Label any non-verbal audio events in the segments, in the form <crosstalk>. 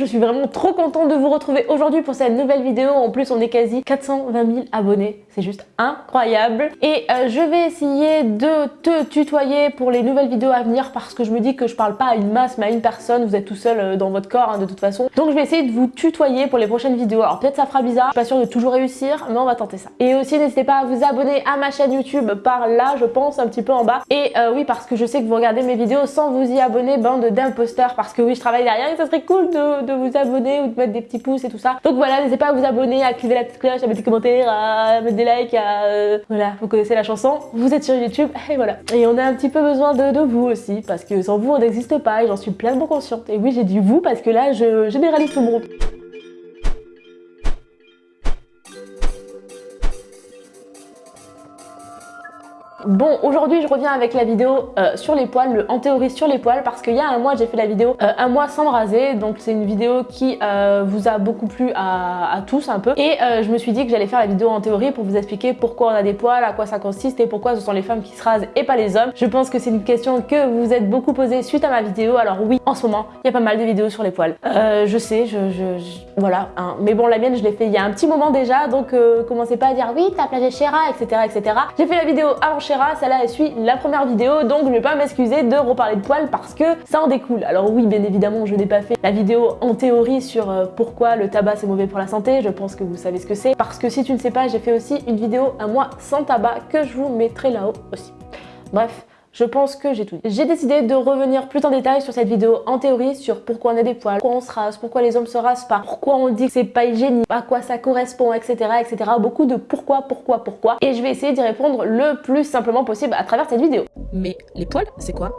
je suis vraiment trop contente de vous retrouver aujourd'hui pour cette nouvelle vidéo. En plus, on est quasi 420 000 abonnés. C'est juste incroyable. Et euh, je vais essayer de te tutoyer pour les nouvelles vidéos à venir parce que je me dis que je parle pas à une masse mais à une personne. Vous êtes tout seul euh, dans votre corps hein, de toute façon. Donc je vais essayer de vous tutoyer pour les prochaines vidéos. Alors peut-être ça fera bizarre, je suis pas sûre de toujours réussir, mais on va tenter ça. Et aussi n'hésitez pas à vous abonner à ma chaîne YouTube par là, je pense, un petit peu en bas. Et euh, oui, parce que je sais que vous regardez mes vidéos sans vous y abonner, bande d'imposteurs, parce que oui, je travaille derrière et ça serait cool de, vous abonner ou de mettre des petits pouces et tout ça. Donc voilà, n'hésitez pas à vous abonner, à activer la petite cloche, à mettre des commentaires, à mettre des likes, à... Euh, voilà, vous connaissez la chanson, vous êtes sur YouTube, <laughs> et voilà. Et on a un petit peu besoin de, vous aussi, parce que sans vous, on n'existe pas, et j'en suis pleinement consciente. Et oui, j'ai dit vous, parce que là, je généralise tout le monde. Bon, aujourd'hui je reviens avec la vidéo euh, sur les poils, le en théorie sur les poils, parce qu'il y a un mois j'ai fait la vidéo euh, un mois sans me raser, donc c'est une vidéo qui euh, vous a beaucoup plu à, tous un peu. Et je me suis dit que j'allais faire la vidéo en théorie pour vous expliquer pourquoi on a des poils, à quoi ça consiste et pourquoi ce sont les femmes qui se rasent et pas les hommes. Je pense que c'est une question que vous êtes beaucoup posée suite à ma vidéo, alors oui, en ce moment, il y a pas mal de vidéos sur les poils. je sais, je, voilà, hein. mais bon la mienne je l'ai fait il y a un petit moment déjà, donc commencez pas à dire oui t'as plagé Chéra, etc. etc. J'ai fait la vidéo avant celle-là elle suit la première vidéo, donc je vais pas m'excuser de reparler de poils parce que ça en découle. Alors oui, bien évidemment, je n'ai pas fait la vidéo en théorie sur euh, pourquoi le tabac c'est mauvais pour la santé, je pense que vous savez ce que c'est. Parce que si tu ne sais pas, j'ai fait aussi une vidéo un mois sans tabac que je vous mettrai là-haut aussi. Bref, je pense que j'ai tout dit. J'ai décidé de revenir plus en détail sur cette vidéo en théorie sur pourquoi on a des poils, pourquoi on se rase, pourquoi les hommes se rasent pas, pourquoi on dit que c'est pas hygiénique, à quoi ça correspond, etc. etc. Beaucoup de pourquoi, pourquoi, pourquoi. Et je vais essayer d'y répondre le plus simplement possible à travers cette vidéo. Mais les poils, c'est quoi?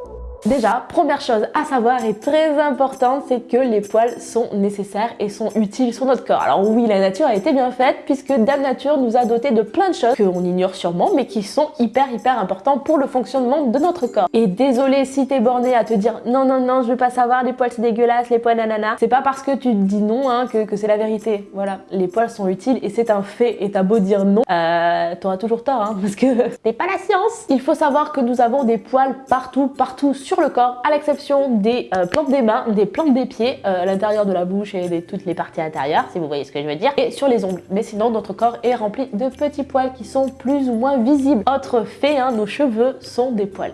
Déjà, première chose à savoir et très importante, c'est que les poils sont nécessaires et sont utiles sur notre corps. Alors oui, la nature a été bien faite puisque Dame Nature nous a doté de plein de choses qu'on ignore sûrement mais qui sont hyper hyper importantes pour le fonctionnement de notre corps. Et désolé si t'es borné à te dire non non non je veux pas savoir les poils c'est dégueulasse, les poils nanana. C'est pas parce que tu te dis non hein, que, que c'est la vérité. Voilà, les poils sont utiles et c'est un fait et t'as beau dire non, euh, t'auras toujours tort hein, <laughs> parce que c'est pas la science. Il faut savoir que nous avons des poils partout, partout sur le corps, à l'exception des euh, plantes des mains, des plantes des pieds, euh, à l'intérieur de la bouche et de toutes les parties intérieures, si vous voyez ce que je veux dire, et sur les ongles. Mais sinon, notre corps est rempli de petits poils qui sont plus ou moins visibles. Autre fait, hein, nos cheveux sont des poils.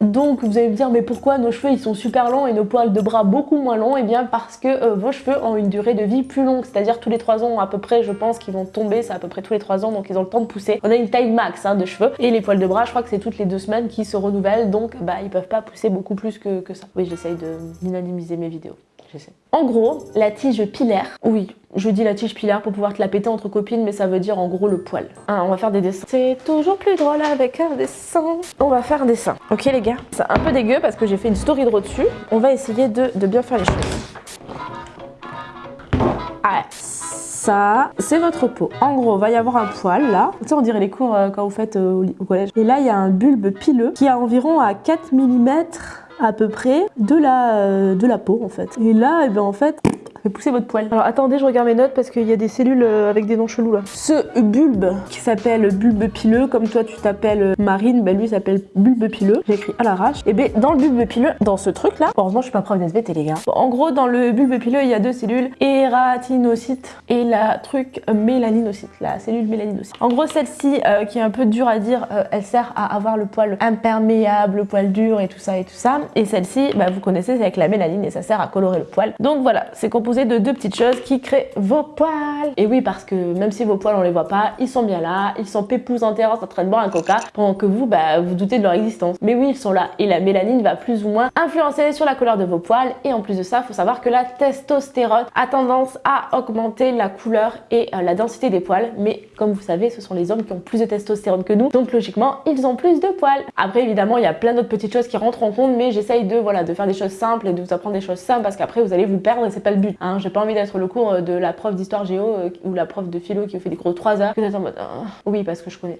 Donc vous allez me dire mais pourquoi nos cheveux ils sont super longs et nos poils de bras beaucoup moins longs? Et eh bien parce que euh, vos cheveux ont une durée de vie plus longue, c'est-à-dire tous les 3 ans à peu près je pense qu'ils vont tomber, c'est à peu près tous les 3 ans donc ils ont le temps de pousser. On a une taille max hein, de cheveux et les poils de bras je crois que c'est toutes les 2 semaines qui se renouvellent donc bah ils peuvent pas pousser beaucoup plus que, ça. Oui j'essaye de minimiser mes vidéos. En gros, la tige pilaire, oui, je dis la tige pilaire pour pouvoir te la péter entre copines, mais ça veut dire en gros le poil. Ah, on va faire des dessins. C'est toujours plus drôle avec un dessin. On va faire un dessin. Ok les gars C'est un peu dégueu parce que j'ai fait une story de dessus. On va essayer de, bien faire les choses. Ah, ça, c'est votre peau. En gros, il va y avoir un poil là. Tu on dirait les cours euh, quand vous faites euh, au collège. Et là, il y a un bulbe pileux qui a environ à 4 mm à peu près de la, euh, de la peau en fait. Et là, et eh ben en fait, Faites pousser votre poil. Alors attendez, je regarde mes notes parce qu'il y a des cellules euh, avec des noms chelous là. Ce bulbe qui s'appelle bulbe pileux, comme toi tu t'appelles euh, Marine, ben lui s'appelle bulbe pileux. J'ai écrit à l'arrache. Et ben dans le bulbe pileux, dans ce truc là, heureusement je suis pas prof d'SVT les gars. en gros, dans le bulbe pileux, il y a deux cellules, ératinocyte et la truc mélaninocyte, la cellule mélaninocyte. En gros, celle-ci, euh, qui est un peu dure à dire, elle sert à avoir le poil imperméable, le poil dur et tout ça et tout ça. Et celle-ci, bah, vous connaissez, c'est avec la mélanine et ça sert à colorer le poil. Donc voilà, c'est composé de deux petites choses qui créent vos poils. Et oui, parce que même si vos poils on les voit pas, ils sont bien là, ils sont pépous en terrasse en train de boire un coca, pendant que vous, bah, vous doutez de leur existence. Mais oui, ils sont là. Et la mélanine va plus ou moins influencer sur la couleur de vos poils. Et en plus de ça, faut savoir que la testostérone a tendance à augmenter la couleur et euh, la densité des poils. Mais comme vous savez, ce sont les hommes qui ont plus de testostérone que nous. Donc logiquement, ils ont plus de poils. Après, évidemment, il y a plein d'autres petites choses qui rentrent en compte, mais j'essaye de, voilà, de faire des choses simples et de vous apprendre des choses simples parce qu'après, vous allez vous perdre et c'est pas le but. Hein, J'ai pas envie d'être le cours euh, de la prof d'histoire géo euh, ou la prof de philo qui fait des de 3 heures. Êtes en mode, oh. oui, parce que je connais.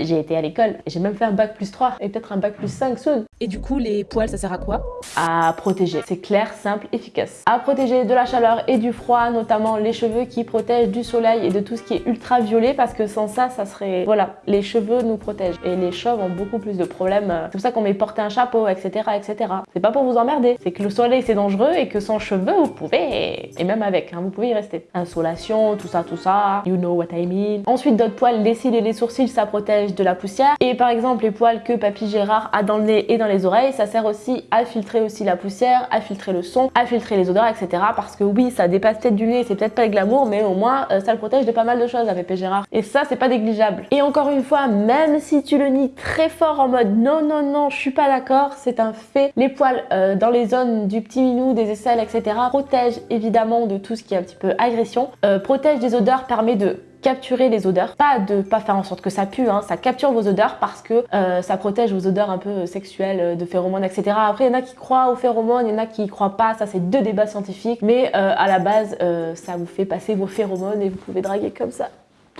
J'ai été à l'école, j'ai même fait un bac plus 3 et peut-être un bac plus 5 soon. Et du coup, les poils, ça sert à quoi? À protéger. C'est clair, simple, efficace. À protéger de la chaleur et du froid, notamment les cheveux qui protègent du soleil et de tout ce qui est ultraviolet parce que sans ça, ça serait... Voilà, les cheveux nous protègent et les chauves ont beaucoup plus de problèmes. C'est pour ça qu'on met porter un chapeau, etc. etc. C'est pas pour vous emmerder, c'est que le soleil c'est dangereux et que sans cheveux vous pouvez, et même avec, hein, vous pouvez y rester. Insolation, tout ça, tout ça, you know what I mean. Ensuite, d'autres poils, les cils et les sourcils, ça protège de la poussière. Et par exemple, les poils que Papy Gérard a dans le nez et dans les oreilles, ça sert aussi à filtrer aussi la poussière, à filtrer le son, à filtrer les odeurs, etc. Parce que oui, ça dépasse peut-être du nez, c'est peut-être pas le glamour, mais au moins, euh, ça le protège de pas mal de choses avec Papy Gérard. Et ça, c'est pas négligeable. Et encore une fois, même si tu le nies très fort en mode non, non, non, je suis pas d'accord, c'est un fait. Les poils euh, dans les zones du petit minou, des aisselles, etc. protègent évidemment de tout ce qui est un petit peu agression, euh, protège des odeurs, permet de capturer les odeurs. Pas de pas faire en sorte que ça pue, hein, ça capture vos odeurs parce que euh, ça protège vos odeurs un peu sexuelles, euh, de phéromones, etc. Après, il y en a qui croient aux phéromones, il y en a qui croient pas, ça c'est deux débats scientifiques, mais euh, à la base, ça vous fait passer vos phéromones et vous pouvez draguer comme ça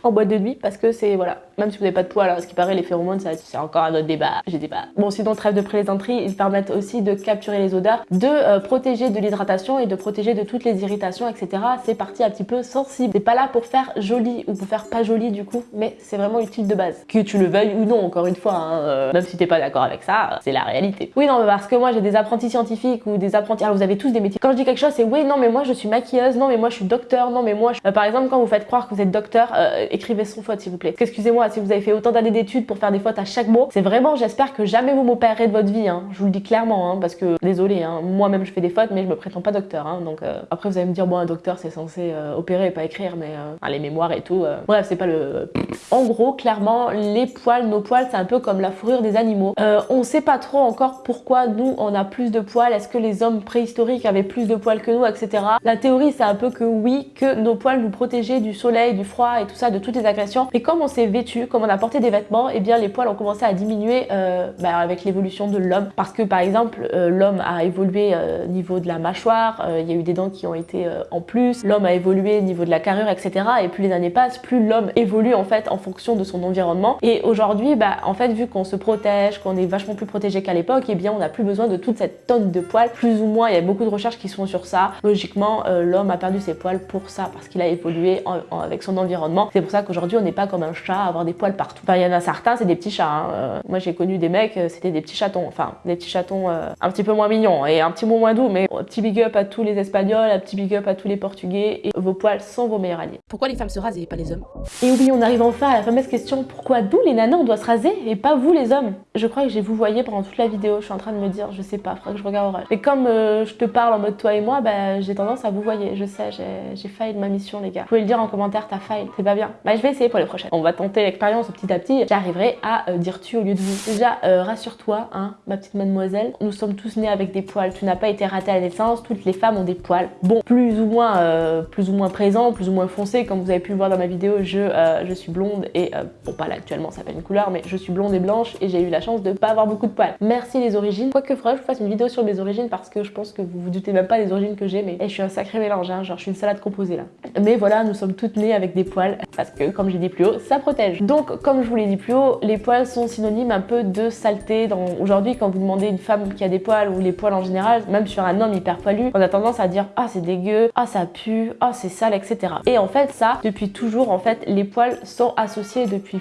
en boîte de nuit parce que c'est voilà même si vous n'avez pas de poils alors ce qui paraît les phéromones c'est encore un autre débat. J'ai pas. Bon sinon trêve de plaisanterie ils permettent aussi de capturer les odeurs de euh, protéger de l'hydratation et de protéger de toutes les irritations etc c'est parti un petit peu sensible. C'est pas là pour faire joli ou pour faire pas joli du coup mais c'est vraiment utile de base. Que tu le veuilles ou non encore une fois hein, euh, même si t'es pas d'accord avec ça c'est la réalité. Oui non parce que moi j'ai des apprentis scientifiques ou des apprentis alors vous avez tous des métiers. Quand je dis quelque chose c'est oui non mais moi je suis maquilleuse non mais moi je suis docteur non mais moi euh, par exemple quand vous faites croire que vous êtes docteur écrivez sans faute s'il vous plaît. Excusez-moi si vous avez fait autant d'années d'études pour faire des fautes à chaque mot. C'est vraiment, j'espère que jamais vous m'opérerez de votre vie. Hein. Je vous le dis clairement, hein, parce que désolé, hein, moi-même je fais des fautes, mais je me prétends pas docteur. Hein. donc euh, après vous allez me dire, bon un docteur c'est censé euh, opérer et pas écrire, mais euh, les mémoires et tout. bref, c'est pas le. En gros, clairement, les poils, nos poils, c'est un peu comme la fourrure des animaux. on sait pas trop encore pourquoi nous on a plus de poils. Est-ce que les hommes préhistoriques avaient plus de poils que nous, etc. La théorie c'est un peu que oui, que nos poils nous protégeaient du soleil, du froid et tout ça, toutes les agressions. Et comme on s'est vêtu, comme on a porté des vêtements, et eh bien les poils ont commencé à diminuer euh, bah, avec l'évolution de l'homme. Parce que par exemple, euh, l'homme a évolué au niveau de la mâchoire, il y a eu des dents qui ont été en plus, l'homme a évolué au niveau de la carrure, etc. Et plus les années passent, plus l'homme évolue en fait en fonction de son environnement. Et aujourd'hui, bah, en fait, vu qu'on se protège, qu'on est vachement plus protégé qu'à l'époque, et eh bien on n'a plus besoin de toute cette tonne de poils. Plus ou moins, il y a beaucoup de recherches qui sont sur ça. Logiquement, l'homme a perdu ses poils pour ça, parce qu'il a évolué avec son environnement. C'est pour ça qu'aujourd'hui, on n'est pas comme un chat à avoir des poils partout. Enfin, il y en a certains, c'est des petits chats. Hein. Euh, moi, j'ai connu des mecs, euh, c'était des petits chatons. Enfin, des petits chatons euh, un petit peu moins mignons et un petit peu moins doux. Mais un petit big up à tous les Espagnols, un petit big up à tous les Portugais. Et vos poils sont vos meilleurs alliés. Pourquoi les femmes se rasent et pas les hommes? Et oui, on arrive enfin à la fameuse question pourquoi d'où les nanas on doit se raser et pas vous les hommes? Je crois que j'ai vous voyez pendant toute la vidéo. Je suis en train de me dire, je sais pas, faudrait que je regarde Et comme je te parle en mode toi et moi, bah, j'ai tendance à vous voyez. Je sais, j'ai failli de ma mission, les gars. Vous pouvez le dire en commentaire, t'as failli. C'est pas bien. Bah, je vais essayer pour les prochaines. On va tenter l'expérience petit à petit, j'arriverai à euh, dire tu au lieu de vous. Déjà, euh, rassure-toi, hein, ma petite mademoiselle, nous sommes tous nés avec des poils. Tu n'as pas été raté à la naissance, toutes les femmes ont des poils. Bon, plus ou moins, euh, plus ou moins présents, plus ou moins foncés, comme vous avez pu le voir dans ma vidéo, je, je suis blonde et, bon pas là actuellement, ça fait une couleur, mais je suis blonde et blanche et j'ai eu la chance de pas avoir beaucoup de poils. Merci les origines. Quoique, faudrait que je fasse une vidéo sur mes origines parce que je pense que vous vous doutez même pas des origines que j'ai, mais je suis un sacré mélange, hein, genre je suis une salade composée là. Mais voilà, nous sommes toutes nées avec des poils que, comme j'ai dit plus haut, ça protège. Donc, comme je vous l'ai dit plus haut, les poils sont synonymes un peu de saleté. Aujourd'hui, quand vous demandez une femme qui a des poils ou les poils en général, même sur un homme hyper poilu, on a tendance à dire « Ah, c'est dégueu, ah, ça pue, ah, c'est sale, etc. » Et en fait, ça, depuis toujours, en fait, les poils sont associés depuis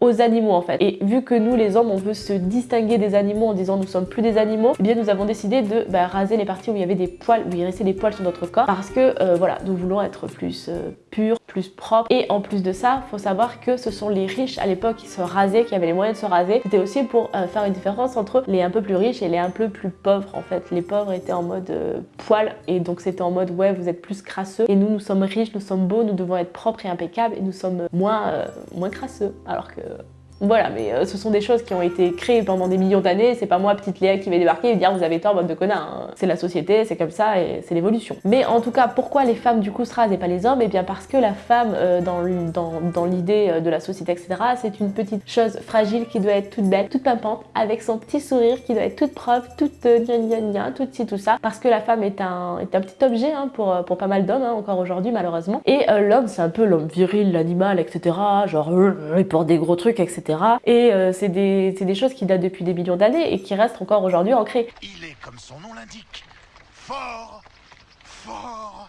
aux animaux en fait. Et vu que nous les hommes on veut se distinguer des animaux en disant nous sommes plus des animaux, eh bien nous avons décidé de bah, raser les parties où il y avait des poils, où il restait des poils sur notre corps parce que euh, voilà, nous voulons être plus euh, purs, plus propres. Et en plus de ça, faut savoir que ce sont les riches à l'époque qui se rasaient, qui avaient les moyens de se raser. C'était aussi pour euh, faire une différence entre les un peu plus riches et les un peu plus pauvres en fait. Les pauvres étaient en mode poil et donc c'était en mode ouais vous êtes plus crasseux et nous nous sommes riches, nous sommes beaux, nous devons être propres et impeccables et nous sommes moins, moins crasseux alors que voilà, mais euh, ce sont des choses qui ont été créées pendant des millions d'années. C'est pas moi, petite Léa, qui vais débarquer et dire vous avez tort, bande de connards. Hein. C'est la société, c'est comme ça et c'est l'évolution. Mais en tout cas, pourquoi les femmes du coup se rasent et pas les hommes? Eh bien parce que la femme, euh, dans, dans, l'idée euh, de la société, etc., c'est une petite chose fragile qui doit être toute belle, toute pimpante, avec son petit sourire qui doit être toute propre, toute gna gna gna, tout ci, tout ça. Parce que la femme est un, est un petit objet hein, pour, pour pas mal d'hommes, hein, encore aujourd'hui malheureusement. Et l'homme, c'est un peu l'homme viril, l'animal, etc. Genre, il porte des gros trucs, etc Et euh, c'est des, des choses qui datent depuis des millions d'années et qui restent encore aujourd'hui ancrées. Il est, comme son nom l'indique, fort, fort,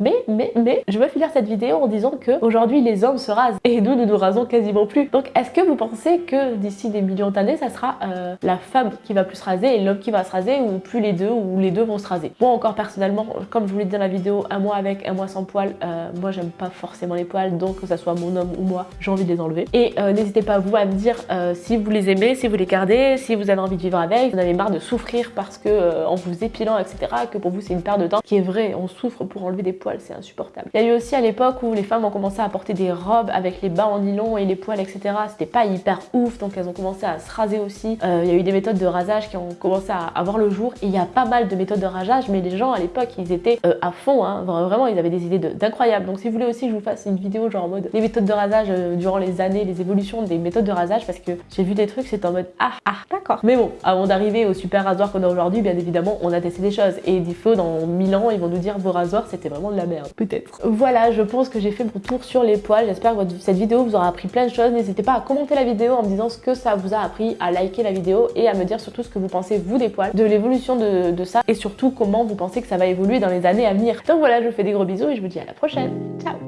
Mais, mais, mais, je veux finir cette vidéo en disant que aujourd'hui les hommes se rasent et nous, nous nous rasons quasiment plus. Donc, est-ce que vous pensez que d'ici des millions d'années, ça sera euh, la femme qui va plus se raser et l'homme qui va se raser ou plus les deux ou les deux vont se raser? Moi, encore personnellement, comme je vous l'ai dit dans la vidéo, un mois avec, un mois sans poils, euh, moi j'aime pas forcément les poils, donc que ça soit mon homme ou moi, j'ai envie de les enlever. Et euh, n'hésitez pas vous à me dire si vous les aimez, si vous les gardez, si vous avez envie de vivre avec, vous en avez marre de souffrir parce que en vous épilant, etc., que pour vous c'est une perte de temps, qui est vrai, on souffre pour enlever des poils, c'est insupportable. Il y a eu aussi à l'époque où les femmes ont commencé à porter des robes avec les bas en nylon et les poils, etc. C'était pas hyper ouf, donc elles ont commencé à se raser aussi. Euh, il y a eu des méthodes de rasage qui ont commencé à avoir le jour. Et il y a pas mal de méthodes de rasage, mais les gens à l'époque, ils étaient euh, à fond, hein. vraiment, ils avaient des idées d'incroyables. Donc si vous voulez aussi que je vous fasse une vidéo genre en mode les méthodes de rasage euh, durant les années, les évolutions des méthodes de rasage, parce que j'ai vu des trucs, c'est en mode ah ah d'accord. Mais bon, avant d'arriver au super rasoir qu'on a aujourd'hui, bien évidemment, on a testé des choses. Et des fois, dans 1000 ans, ils vont nous dire vos rasoirs, c'était vraiment merde. Peut-être. Voilà, je pense que j'ai fait mon tour sur les poils. J'espère que cette vidéo vous aura appris plein de choses. N'hésitez pas à commenter la vidéo en me disant ce que ça vous a appris, à liker la vidéo et à me dire surtout ce que vous pensez vous des poils, de l'évolution de ça et surtout comment vous pensez que ça va évoluer dans les années à venir. Donc voilà, je vous fais des gros bisous et je vous dis à la prochaine. Ciao